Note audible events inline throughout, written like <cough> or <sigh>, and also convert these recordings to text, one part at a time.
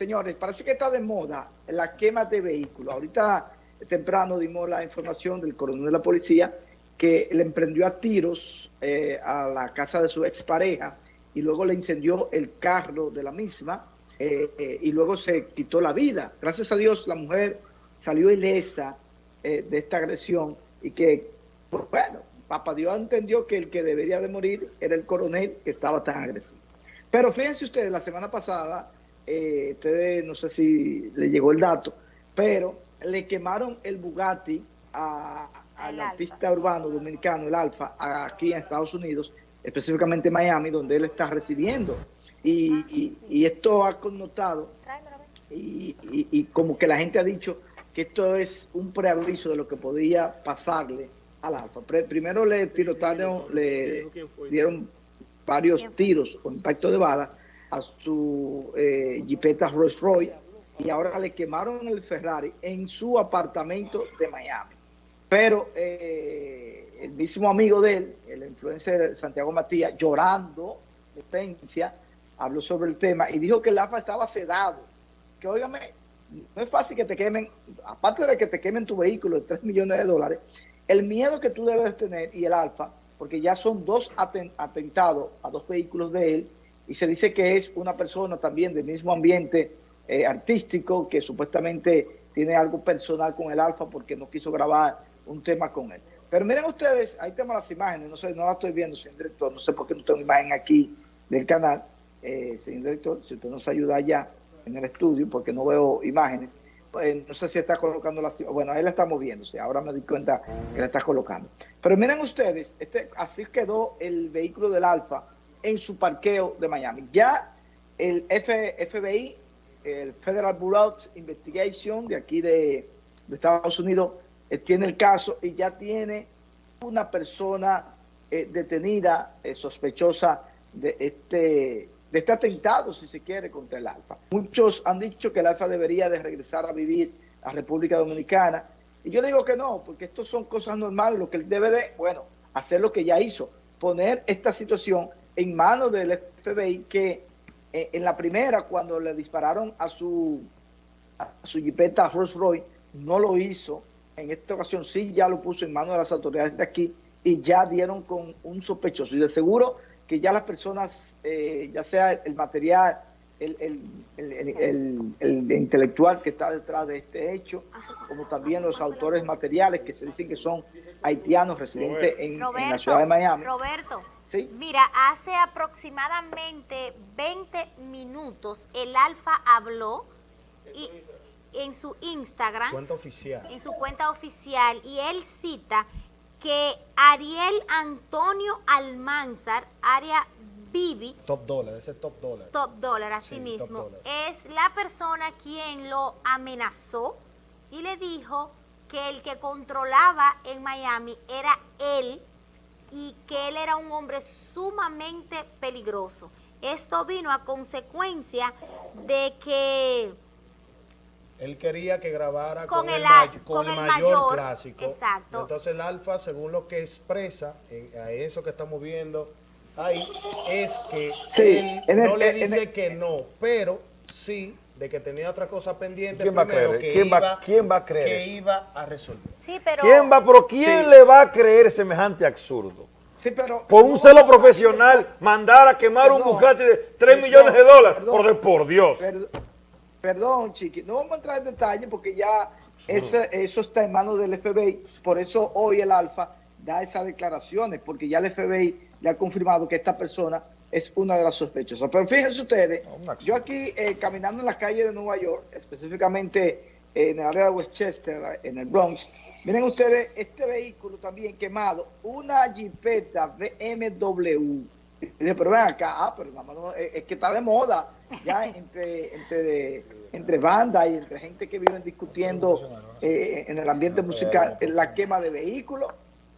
señores, parece que está de moda la quema de vehículos. Ahorita temprano dimos la información del coronel de la policía que le emprendió a tiros eh, a la casa de su expareja y luego le incendió el carro de la misma eh, eh, y luego se quitó la vida. Gracias a Dios la mujer salió ilesa de esta agresión y que, pues, bueno, Papá Dios entendió que el que debería de morir era el coronel que estaba tan agresivo. Pero fíjense ustedes, la semana pasada, ustedes no sé si le llegó el dato, pero le quemaron el Bugatti al artista urbano dominicano, el Alfa, aquí en Estados Unidos, específicamente en Miami, donde él está residiendo. Y, esto ha connotado, y, como que la gente ha dicho que esto es un preaviso de lo que podía pasarle al Alfa. primero le tirotaron, le dieron varios tiros con impacto de bala a su eh, Jeepeta Rolls Royce y ahora le quemaron el Ferrari en su apartamento de Miami. Pero eh, el mismo amigo de él, el influencer Santiago Matías, llorando de habló sobre el tema y dijo que el AFA estaba sedado. Que óigame, no es fácil que te quemen, aparte de que te quemen tu vehículo de 3 millones de dólares, el miedo que tú debes tener y el Alfa, porque ya son dos atentados a dos vehículos de él, y se dice que es una persona también del mismo ambiente eh, artístico que supuestamente tiene algo personal con el Alfa porque no quiso grabar un tema con él. Pero miren ustedes, ahí tenemos las imágenes, no sé, no las estoy viendo, señor director, no sé por qué no tengo imagen aquí del canal, eh, señor director, si usted nos ayuda allá en el estudio, porque no veo imágenes, pues, no sé si está colocando las bueno, ahí la está moviéndose, ahora me di cuenta que la está colocando. Pero miren ustedes, este, así quedó el vehículo del Alfa en su parqueo de Miami. Ya el FBI el Federal Bureau Investigation de aquí de, Estados Unidos eh, tiene el caso y ya tiene una persona eh, detenida, eh, sospechosa de este, de este atentado, si se quiere, contra el Alfa. Muchos han dicho que el Alfa debería de regresar a vivir a República Dominicana. Y yo digo que no, porque esto son cosas normales. Lo que él debe de, bueno, hacer lo que ya hizo, poner esta situación en manos del FBI que eh, en la primera, cuando le dispararon a su, a su jipeta Rolls Royce, no lo hizo. En esta ocasión sí ya lo puso en manos de las autoridades de aquí y ya dieron con un sospechoso. Y de seguro que ya las personas, eh, ya sea el material, el, el, el, intelectual que está detrás de este hecho, como también los autores materiales que se dicen que son haitianos residentes en, la ciudad de Miami. Roberto, mira, hace aproximadamente 20 minutos el Alfa habló y en su Instagram, cuenta oficial. en su cuenta oficial, y él cita que Ariel Antonio Almanzar, área Bibi. Top dólar, ese top dólar. Top dólar, así mismo. Es la persona quien lo amenazó y le dijo que el que controlaba en Miami era él y que él era un hombre sumamente peligroso. Esto vino a consecuencia de que... Él quería que grabara con, el, mayor, clásico. Exacto. Entonces el alfa, según lo que expresa, a eso que estamos viendo ahí, es que él no le dice que no, pero sí de que tenía otra cosa pendiente ¿Quién va a creer? Que ¿Quién, iba, va, ¿Quién va a creer Que iba a resolver. Sí, pero... ¿Quién va, pero quién le va a creer semejante absurdo? Sí, pero... Por un celo profesional, mandar a quemar un Bugatti de 3 millones de dólares. por, por, Dios. Perdón, chiqui. No vamos a entrar en detalle porque ya ese, eso está en manos del FBI. Por eso hoy el Alfa da esas declaraciones, porque ya el FBI le ha confirmado que esta persona es una de las sospechosas. Pero fíjense ustedes, yo aquí eh, caminando en las calles de Nueva York, específicamente en el área de Westchester, en el Bronx, miren ustedes este vehículo también quemado, una Jeepeta BMW. Dice, pero ven acá, ah, pero es que está de moda ya <laughs> entre, entre, entre bandas y entre gente que viven discutiendo eh, en el ambiente musical la quema de vehículos.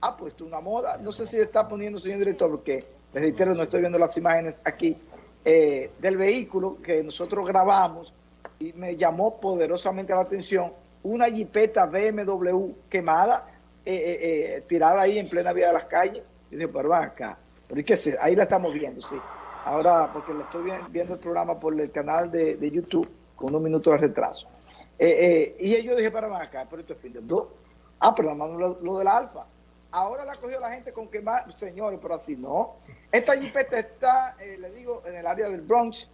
Ah, pues es una moda. No sé si está poniendo, señor director, porque les reitero, no estoy viendo las imágenes aquí, eh, del vehículo que nosotros grabamos y me llamó poderosamente la atención una jipeta BMW quemada, eh, eh, tirada ahí en plena vía de las calles. Y dije, pero van acá. Pero es que ahí la estamos viendo, sí. Ahora, porque le estoy viendo el programa por el canal de, YouTube, con unos minutos de retraso. Y ellos dije, para acá, pero esto es fin de Ah, pero nada lo, lo del alfa. Ahora la cogió la gente con quemar, señores, pero así no. Esta jipeta está, le digo, en el área del Bronx,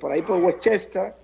por ahí por Westchester,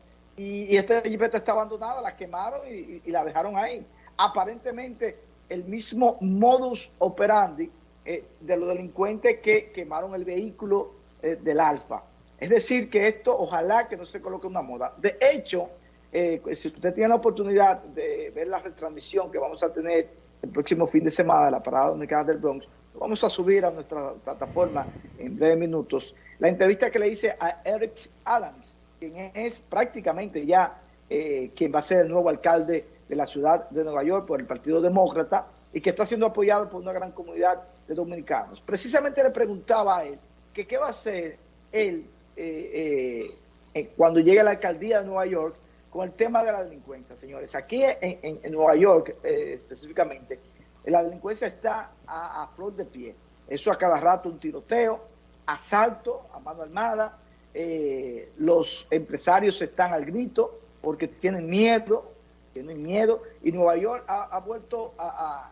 y, esta jipeta está abandonada, la quemaron y, la dejaron ahí. Aparentemente, el mismo modus operandi eh, de los delincuentes que quemaron el vehículo eh, del Alfa. Es decir, que esto ojalá que no se coloque una moda. De hecho, eh, si usted tiene la oportunidad de ver la retransmisión que vamos a tener el próximo fin de semana de la Parada Dominicana del Bronx, lo vamos a subir a nuestra plataforma en breves minutos. La entrevista que le hice a Eric Adams, quien es prácticamente ya eh, quien va a ser el nuevo alcalde de la ciudad de Nueva York por el Partido Demócrata y que está siendo apoyado por una gran comunidad de dominicanos. Precisamente le preguntaba a él que qué va a hacer él eh, eh, cuando llegue a la alcaldía de Nueva York con el tema de la delincuencia, señores. Aquí en, Nueva York específicamente, la delincuencia está a, a flor de pie. Eso a cada rato un tiroteo, asalto a mano armada, eh, los empresarios están al grito porque tienen miedo, tienen miedo, y Nueva York ha, vuelto a,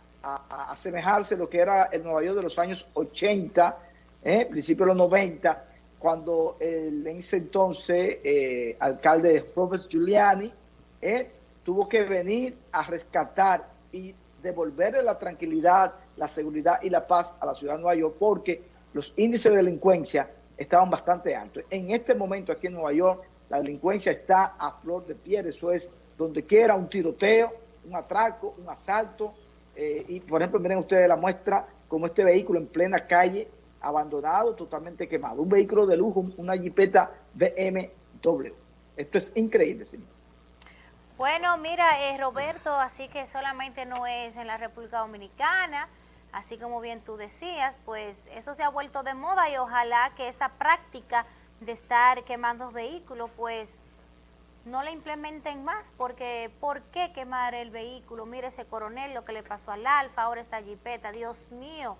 asemejarse a lo que era el Nueva York de los años 80, eh, principios de los 90, cuando el en ese entonces eh, alcalde Robert Giuliani eh, tuvo que venir a rescatar y devolverle la tranquilidad, la seguridad y la paz a la ciudad de Nueva York porque los índices de delincuencia estaban bastante altos. En este momento aquí en Nueva York la delincuencia está a flor de piel, eso es donde quiera un tiroteo, un atraco, un asalto, eh, y por ejemplo miren ustedes la muestra como este vehículo en plena calle, abandonado, totalmente quemado, un vehículo de lujo, una jipeta BMW. Esto es increíble, señor. Bueno, mira, eh, Roberto, así que solamente no es en la República Dominicana, así como bien tú decías, pues eso se ha vuelto de moda y ojalá que esta práctica de estar quemando vehículos, pues no la implementen más, porque ¿por qué quemar el vehículo? Mire ese coronel, lo que le pasó al Alfa, ahora esta jipeta, Dios mío,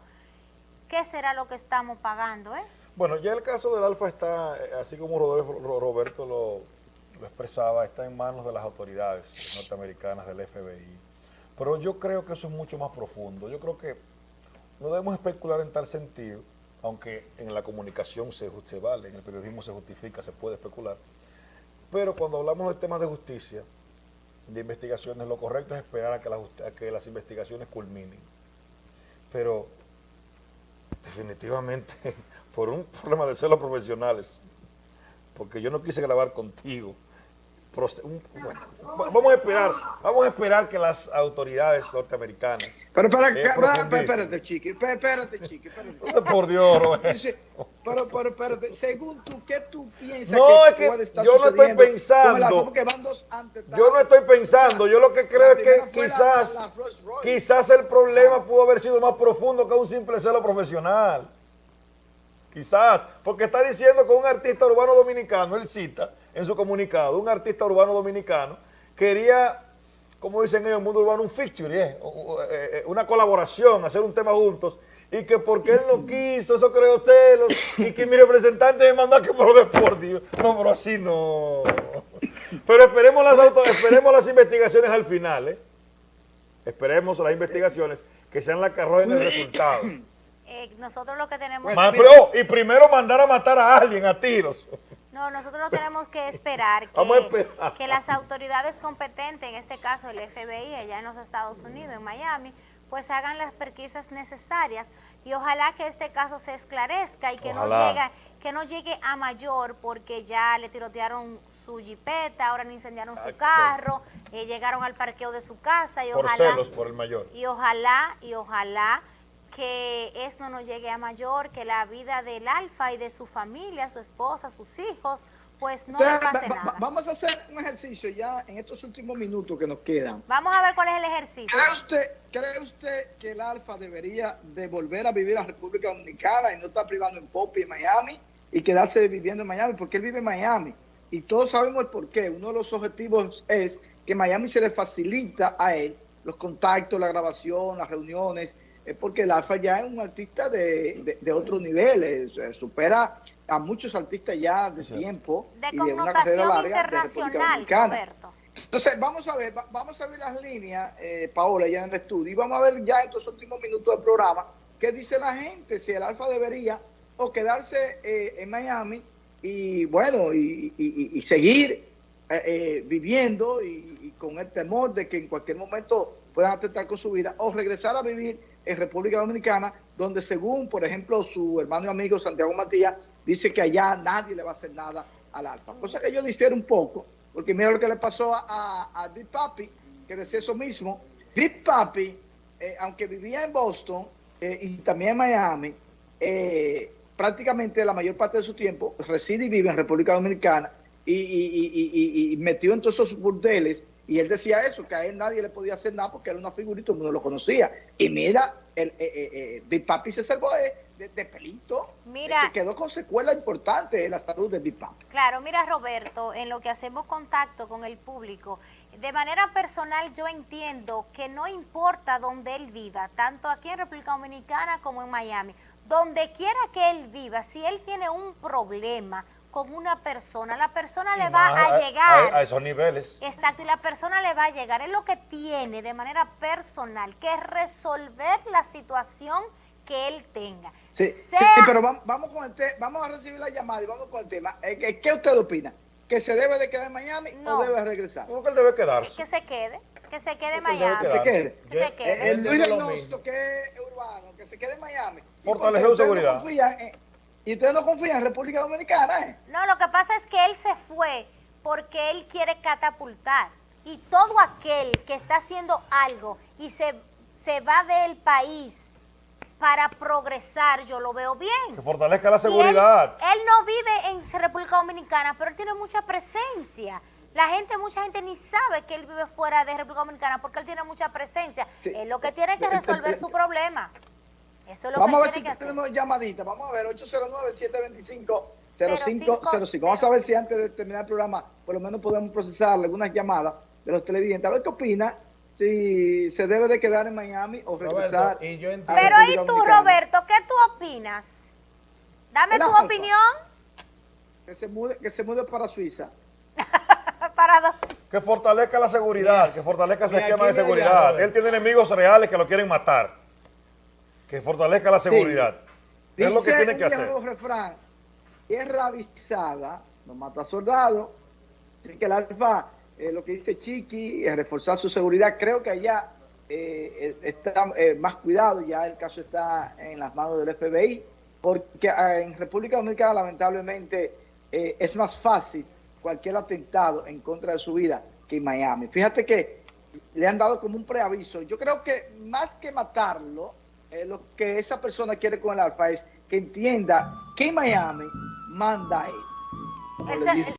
¿qué será lo que estamos pagando? Eh? Bueno, ya el caso del Alfa está, así como Roberto lo, expresaba, está en manos de las autoridades norteamericanas del FBI. Pero yo creo que eso es mucho más profundo. Yo creo que no debemos especular en tal sentido, aunque en la comunicación se, se vale, en el periodismo se justifica, se puede especular, pero cuando hablamos de temas de justicia, de investigaciones, lo correcto es esperar a que las investigaciones culminen. Pero definitivamente, <laughs> por un problema de celos profesionales, porque yo no quise grabar contigo, vamos a esperar, vamos a esperar que las autoridades norteamericanas. Pero para, eh, espérate, chiqui, espérate, chiqui, <laughs> espérate. Por Dios, Pero, pero, espérate, según tú, ¿qué tú piensas no, que, es que yo no estoy pensando. yo no estoy pensando, yo lo que creo es que quizás, quizás el problema pudo haber sido más profundo que un simple celo profesional. Quizás, porque está diciendo que un artista urbano dominicano, él cita, en su comunicado, un artista urbano dominicano quería, como dicen en el mundo urbano, un feature, eh, eh, una colaboración, hacer un tema juntos, y que porque él no quiso, eso creó celos, y que mi representante me mandó a que me lo por Dios. No, pero así no. Pero esperemos las, esperemos las investigaciones al final, ¿eh? Esperemos las investigaciones que sean las que arrojen el resultado. nosotros lo que tenemos... pero, y primero mandar a matar a alguien a tiros. No, nosotros tenemos <laughs> que esperar que, las autoridades competentes, en este caso el FBI, allá en los Estados Unidos, en Miami, pues hagan las pesquisas necesarias y ojalá que este caso se esclarezca y que no llegue que no llegue a mayor porque ya le tirotearon su jipeta, ahora le incendiaron su carro, eh, llegaron al parqueo de su casa y por ojalá celos por el mayor. Y ojalá y ojalá que esto no llegue a mayor, que la vida del Alfa y de su familia, su esposa, sus hijos, pues no le pase nada. Vamos a hacer un ejercicio ya en estos últimos minutos que nos quedan. Vamos a ver cuál es el ejercicio. ¿Cree usted, ¿cree usted que el Alfa debería de volver a vivir a República Dominicana y no estar privando en Popi, en Miami, y quedarse viviendo en Miami? Porque él vive en Miami. Y todos sabemos el por qué. Uno de los objetivos es que Miami se le facilita a él los contactos, la grabación, las reuniones, porque el Alfa ya es un artista de, otro nivel, supera a muchos artistas ya de tiempo de y de una carrera larga internacional, Roberto. Entonces, vamos a ver, vamos a ver las líneas, eh, Paola, ya en el estudio, y vamos a ver ya en estos últimos minutos del programa qué dice la gente, si el Alfa debería o quedarse eh, en Miami y, bueno, y, seguir eh, viviendo y, con el temor de que en cualquier momento puedan atentar con su vida, o regresar a vivir en República Dominicana, donde según, por ejemplo, su hermano y amigo Santiago Matías, dice que allá nadie le va a hacer nada al Alfa. Cosa que yo difiero un poco, porque mira lo que le pasó a, a, Big Papi, que decía eso mismo. Big Papi, eh, aunque vivía en Boston eh, y también en Miami, eh, prácticamente la mayor parte de su tiempo reside y vive en República Dominicana y, metió en todos esos burdeles y él decía eso, que a él nadie le podía hacer nada porque era una figurita, todo el mundo lo conocía. Y mira, el, Big Papi se salvó de de, pelito. Mira, que quedó con secuela importante en la salud de Big Claro, mira Roberto, en lo que hacemos contacto con el público, de manera personal yo entiendo que no importa dónde él viva, tanto aquí en República Dominicana como en Miami, donde quiera que él viva, si él tiene un problema con una persona, la persona le va a, llegar. A, esos niveles. Exacto, y la persona le va a llegar. Es lo que tiene de manera personal, que resolver la situación que él tenga. Sí, pero vamos, con el vamos a recibir la llamada y vamos con el tema. Eh, ¿Qué usted opina? ¿Que se debe de quedar en Miami o debe regresar? ¿Cómo que él debe quedarse? Que se quede, que se quede en Miami. Que se quede. Que se quede. El Luis Reynoso, que es urbano, que se quede en Miami. Fortalecer seguridad. Y ustedes no confían en República Dominicana, ¿eh? No, lo que pasa es que él se fue porque él quiere catapultar. Y todo aquel que está haciendo algo y se, se va del país para progresar, yo lo veo bien. Que fortalezca la seguridad. Él, no vive en República Dominicana, pero él tiene mucha presencia. La gente, mucha gente ni sabe que él vive fuera de República Dominicana porque él tiene mucha presencia. Es lo que tiene que resolver su problema. Eso es lo Vamos que a ver si tenemos llamadita. Vamos a ver, 809-725-0505. Vamos a ver si antes de terminar el programa, por lo menos podemos procesar algunas llamadas de los televidentes. A ver qué opina si se debe de quedar en Miami o regresar. Pero ¿y tú, Roberto, qué tú opinas? Dame tu opinión. Que se mude, que se mude para Suiza. <laughs> para Que fortalezca la seguridad, que fortalezca su esquema de seguridad. Él tiene enemigos reales que lo quieren matar. Que fortalezca la seguridad. Es lo que tiene que hacer. refrán, tierra avisada no mata soldados. Así que el alfa eh, lo que dice Chiqui, es reforzar su seguridad. Creo que allá eh, eh, está más cuidado, ya el caso está en las manos del FBI, porque ah, en República Dominicana lamentablemente es más fácil cualquier atentado en contra de su vida que en Miami. Fíjate que le han dado como un preaviso. Yo creo que más que matarlo, lo que esa persona quiere con el alfa es que entienda que Miami manda él.